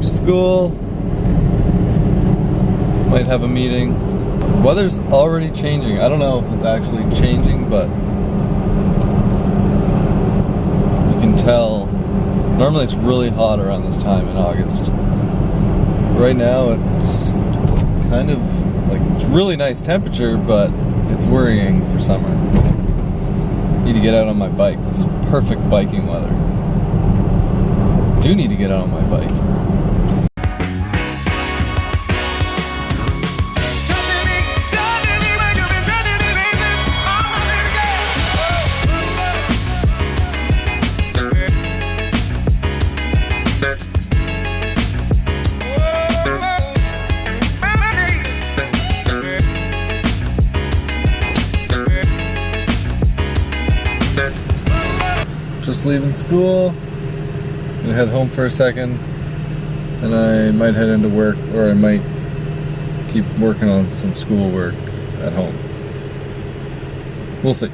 to school. Might have a meeting. Weather's already changing. I don't know if it's actually changing, but you can tell. Normally it's really hot around this time in August. Right now it's kind of like it's really nice temperature, but it's worrying for summer. Need to get out on my bike. This is perfect biking weather. Do need to get out on my bike. Just leaving school. Gonna head home for a second. And I might head into work or I might keep working on some school work at home. We'll see.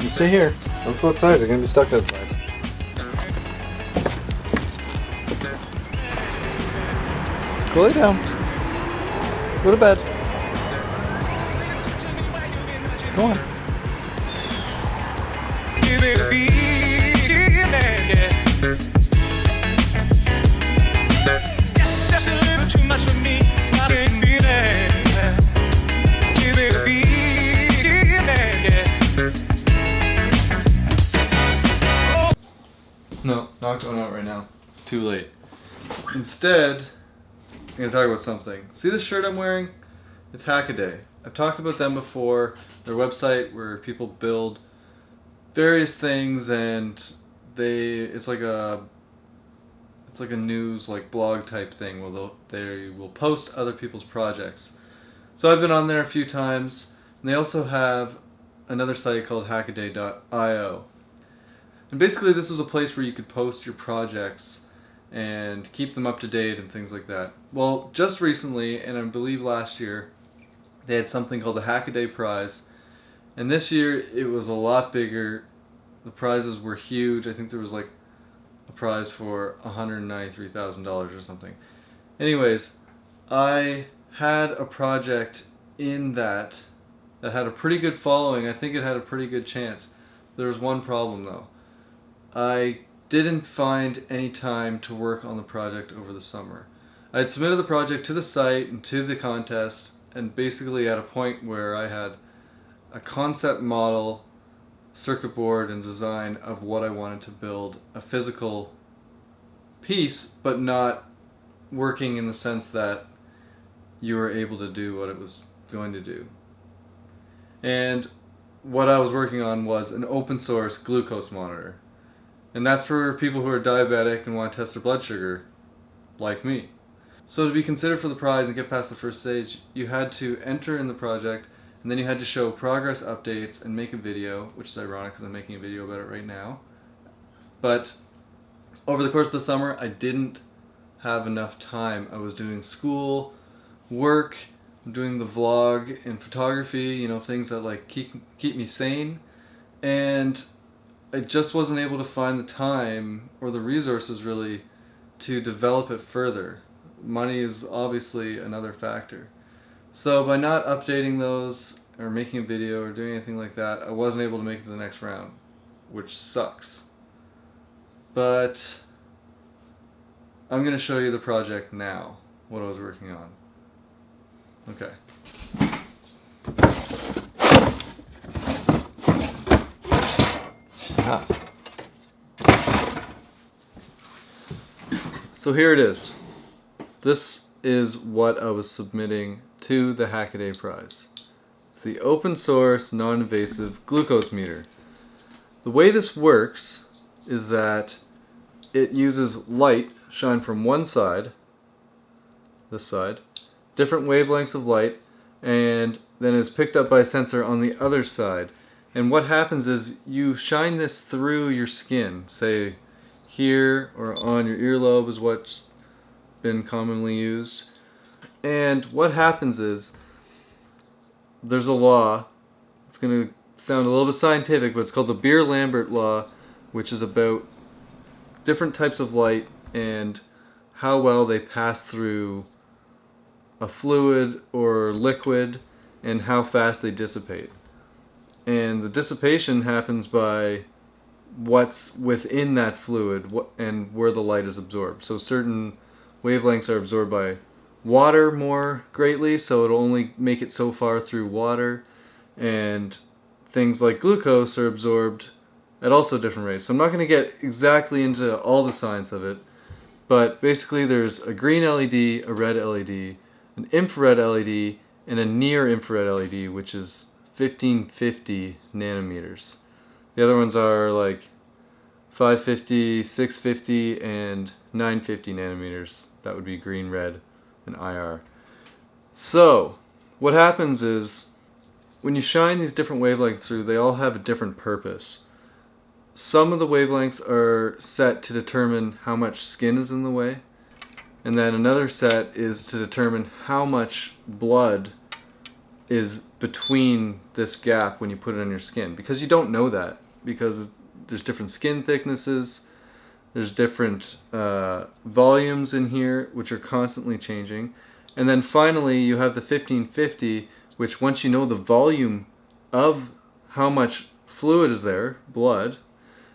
You stay here. Don't go outside. You're gonna be stuck outside. Go lay down. Go to bed. Go on. No, not going out right now. It's too late. Instead, I'm gonna talk about something. See this shirt I'm wearing? It's Hackaday. I've talked about them before. Their website where people build various things and they it's like a it's like a news like blog type thing where they will post other people's projects. So I've been on there a few times and they also have another site called hackaday.io. And basically this was a place where you could post your projects and keep them up to date and things like that. Well, just recently, and I believe last year, they had something called the Hackaday Prize. And this year it was a lot bigger. The prizes were huge. I think there was like a prize for $193,000 or something. Anyways, I had a project in that that had a pretty good following. I think it had a pretty good chance. There was one problem though. I didn't find any time to work on the project over the summer. I had submitted the project to the site and to the contest and basically at a point where I had a concept model, circuit board and design of what I wanted to build, a physical piece, but not working in the sense that you were able to do what it was going to do. And what I was working on was an open source glucose monitor. And that's for people who are diabetic and want to test their blood sugar, like me. So to be considered for the prize and get past the first stage, you had to enter in the project, and then you had to show progress updates and make a video, which is ironic because I'm making a video about it right now. But over the course of the summer, I didn't have enough time. I was doing school, work, doing the vlog and photography, you know, things that like keep, keep me sane. And I just wasn't able to find the time or the resources really to develop it further. Money is obviously another factor. So by not updating those or making a video or doing anything like that, I wasn't able to make it to the next round, which sucks. But I'm going to show you the project now, what I was working on. Okay. Ah. So here it is. This is what I was submitting to the Hackaday Prize. It's the open source non-invasive glucose meter. The way this works is that it uses light shine from one side, this side, different wavelengths of light, and then is picked up by a sensor on the other side. And what happens is you shine this through your skin, say here or on your earlobe is what's been commonly used. And what happens is there's a law, it's going to sound a little bit scientific, but it's called the Beer-Lambert law, which is about different types of light and how well they pass through a fluid or liquid and how fast they dissipate. And the dissipation happens by what's within that fluid and where the light is absorbed. So certain wavelengths are absorbed by water more greatly, so it'll only make it so far through water. And things like glucose are absorbed at also different rates. So I'm not going to get exactly into all the science of it, but basically there's a green LED, a red LED, an infrared LED, and a near infrared LED, which is 1550 nanometers. The other ones are like 550, 650, and 950 nanometers. That would be green, red, and IR. So, what happens is, when you shine these different wavelengths through, they all have a different purpose. Some of the wavelengths are set to determine how much skin is in the way, and then another set is to determine how much blood is between this gap when you put it on your skin. Because you don't know that, because there's different skin thicknesses, there's different uh, volumes in here, which are constantly changing. And then finally, you have the 1550, which once you know the volume of how much fluid is there, blood,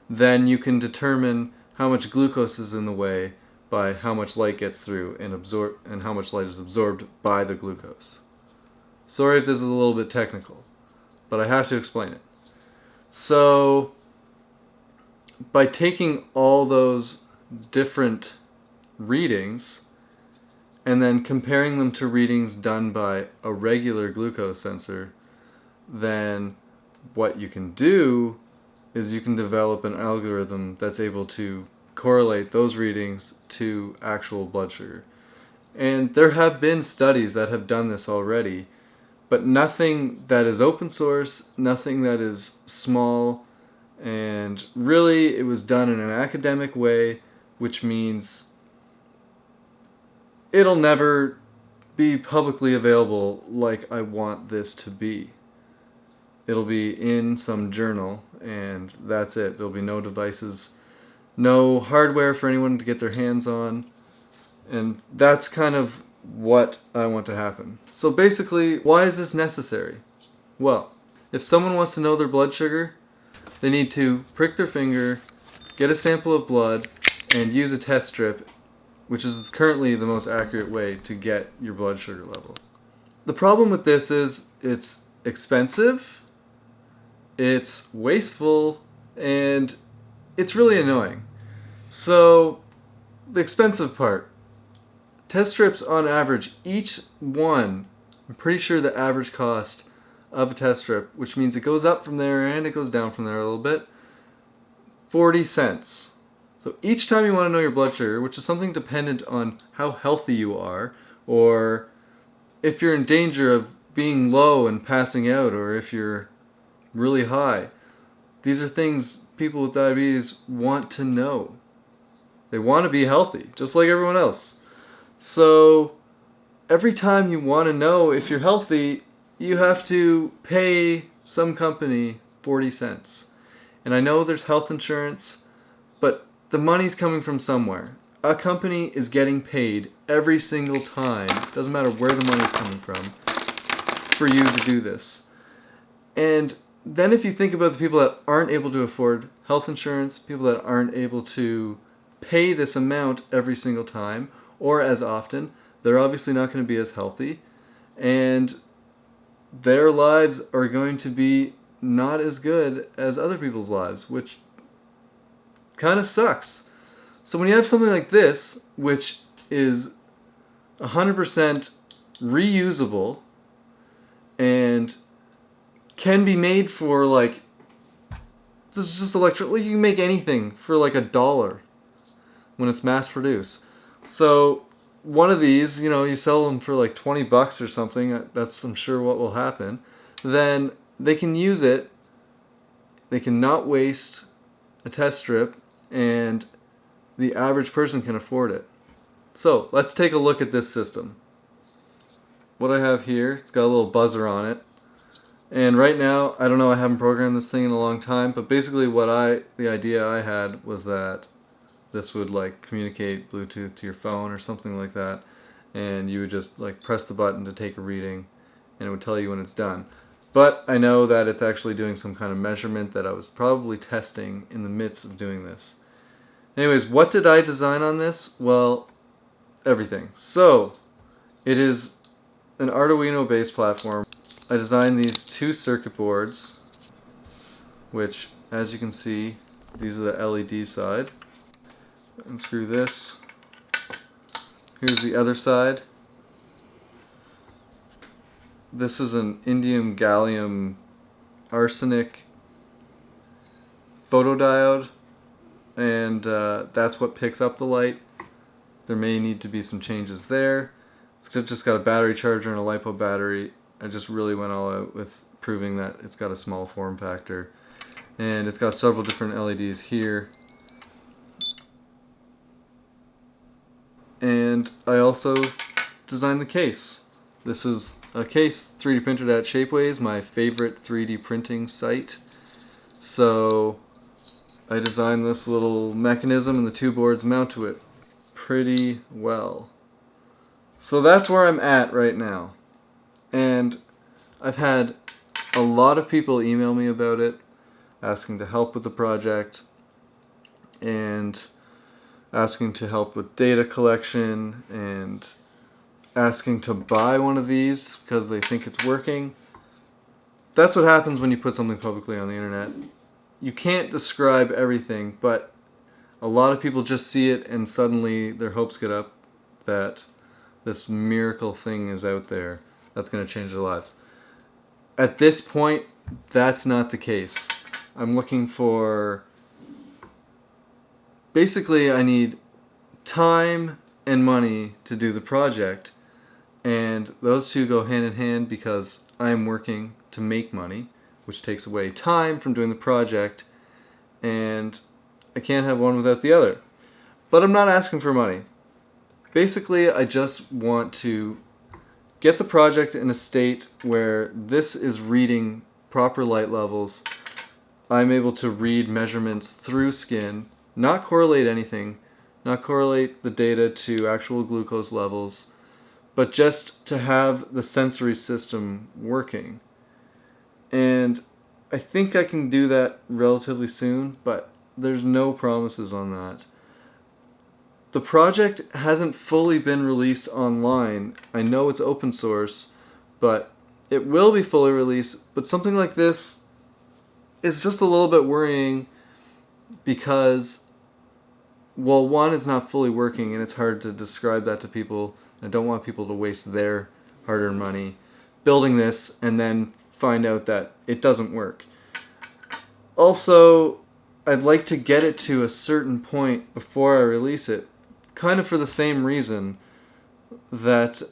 then you can determine how much glucose is in the way by how much light gets through and absorb and how much light is absorbed by the glucose. Sorry if this is a little bit technical, but I have to explain it. So by taking all those different readings and then comparing them to readings done by a regular glucose sensor, then what you can do is you can develop an algorithm that's able to correlate those readings to actual blood sugar. And there have been studies that have done this already, but nothing that is open source, nothing that is small, and really it was done in an academic way, which means it'll never be publicly available like I want this to be. It'll be in some journal, and that's it. There'll be no devices, no hardware for anyone to get their hands on, and that's kind of what I want to happen. So basically, why is this necessary? Well, if someone wants to know their blood sugar, they need to prick their finger, get a sample of blood, and use a test strip, which is currently the most accurate way to get your blood sugar level. The problem with this is it's expensive, it's wasteful, and it's really annoying. So, the expensive part. Test strips on average, each one, I'm pretty sure the average cost of a test strip, which means it goes up from there and it goes down from there a little bit, 40 cents. So each time you want to know your blood sugar, which is something dependent on how healthy you are, or if you're in danger of being low and passing out, or if you're really high. These are things people with diabetes want to know. They want to be healthy, just like everyone else. So every time you want to know if you're healthy, you have to pay some company 40 cents. And I know there's health insurance, but the money's coming from somewhere. A company is getting paid every single time, doesn't matter where the money's coming from, for you to do this. And then if you think about the people that aren't able to afford health insurance, people that aren't able to pay this amount every single time or as often, they're obviously not going to be as healthy. And their lives are going to be not as good as other people's lives, which kind of sucks. So when you have something like this, which is 100% reusable and can be made for like this is just electric you can make anything for like a dollar when it's mass produced so one of these you know you sell them for like 20 bucks or something uh, that's i'm sure what will happen then they can use it. They can not waste a test strip and the average person can afford it. So let's take a look at this system. What I have here it's got a little buzzer on it. And right now, I don't know, I haven't programmed this thing in a long time, but basically what I, the idea I had was that this would like communicate Bluetooth to your phone or something like that and you would just like press the button to take a reading and it would tell you when it's done. But I know that it's actually doing some kind of measurement that I was probably testing in the midst of doing this. Anyways, what did I design on this? Well, everything. So, it is an Arduino based platform. I designed these two circuit boards, which as you can see, these are the LED side. Unscrew this. Here's the other side. This is an indium gallium arsenide photodiode and uh, that's what picks up the light. There may need to be some changes there. It's just got a battery charger and a LiPo battery. I just really went all out with proving that it's got a small form factor. And it's got several different LEDs here. And I also designed the case. This is a case 3D printed at Shapeways, my favorite 3D printing site. So I designed this little mechanism and the two boards mount to it pretty well. So that's where I'm at right now. And I've had a lot of people email me about it, asking to help with the project, and asking to help with data collection, and asking to buy one of these because they think it's working. That's what happens when you put something publicly on the internet. You can't describe everything, but a lot of people just see it and suddenly their hopes get up that this miracle thing is out there that's going to change their lives. At this point, that's not the case. I'm looking for... Basically, I need time and money to do the project and those two go hand in hand because I'm working to make money, which takes away time from doing the project, and I can't have one without the other. But I'm not asking for money. Basically, I just want to get the project in a state where this is reading proper light levels. I'm able to read measurements through skin, not correlate anything, not correlate the data to actual glucose levels, but just to have the sensory system working. And I think I can do that relatively soon, but there's no promises on that. The project hasn't fully been released online. I know it's open source, but it will be fully released. But something like this is just a little bit worrying because, well, one, it's not fully working and it's hard to describe that to people I don't want people to waste their hard-earned money building this and then find out that it doesn't work. Also, I'd like to get it to a certain point before I release it, kind of for the same reason that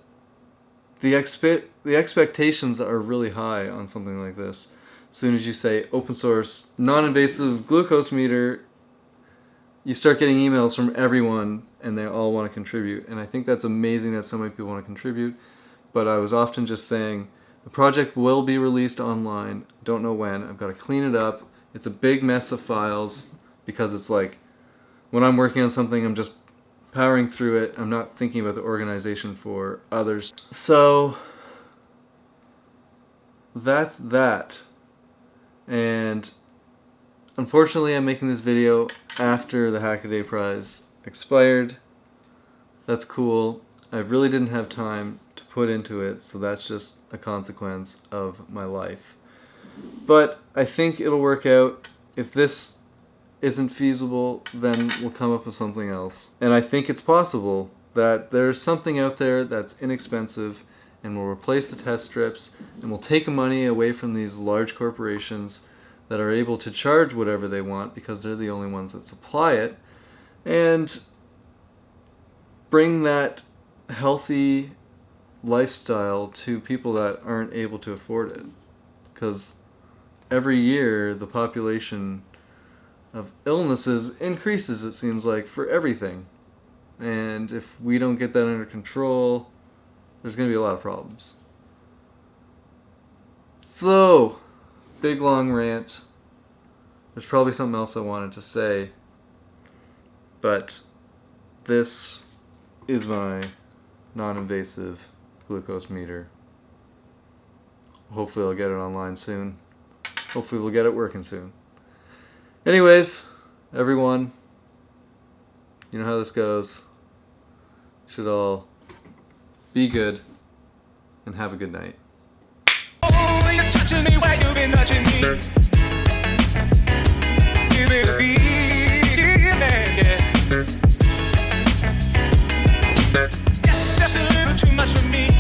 the expe the expectations are really high on something like this. As soon as you say open source, non-invasive glucose meter, you start getting emails from everyone and they all want to contribute. And I think that's amazing that so many people want to contribute. But I was often just saying, the project will be released online. Don't know when. I've got to clean it up. It's a big mess of files because it's like when I'm working on something, I'm just powering through it. I'm not thinking about the organization for others. So that's that. And unfortunately, I'm making this video after the Hackaday Prize expired. That's cool. I really didn't have time to put into it, so that's just a consequence of my life. But I think it'll work out. If this isn't feasible, then we'll come up with something else. And I think it's possible that there's something out there that's inexpensive and will replace the test strips and will take money away from these large corporations that are able to charge whatever they want because they're the only ones that supply it and bring that healthy lifestyle to people that aren't able to afford it. Because every year the population of illnesses increases, it seems like, for everything. And if we don't get that under control, there's going to be a lot of problems. So, big long rant. There's probably something else I wanted to say. But this is my non-invasive glucose meter. Hopefully I'll get it online soon. Hopefully we'll get it working soon. Anyways, everyone, you know how this goes. Should all be good and have a good night touching me while you've been touching me. You've been feeling, yeah. That's just a little too much for me.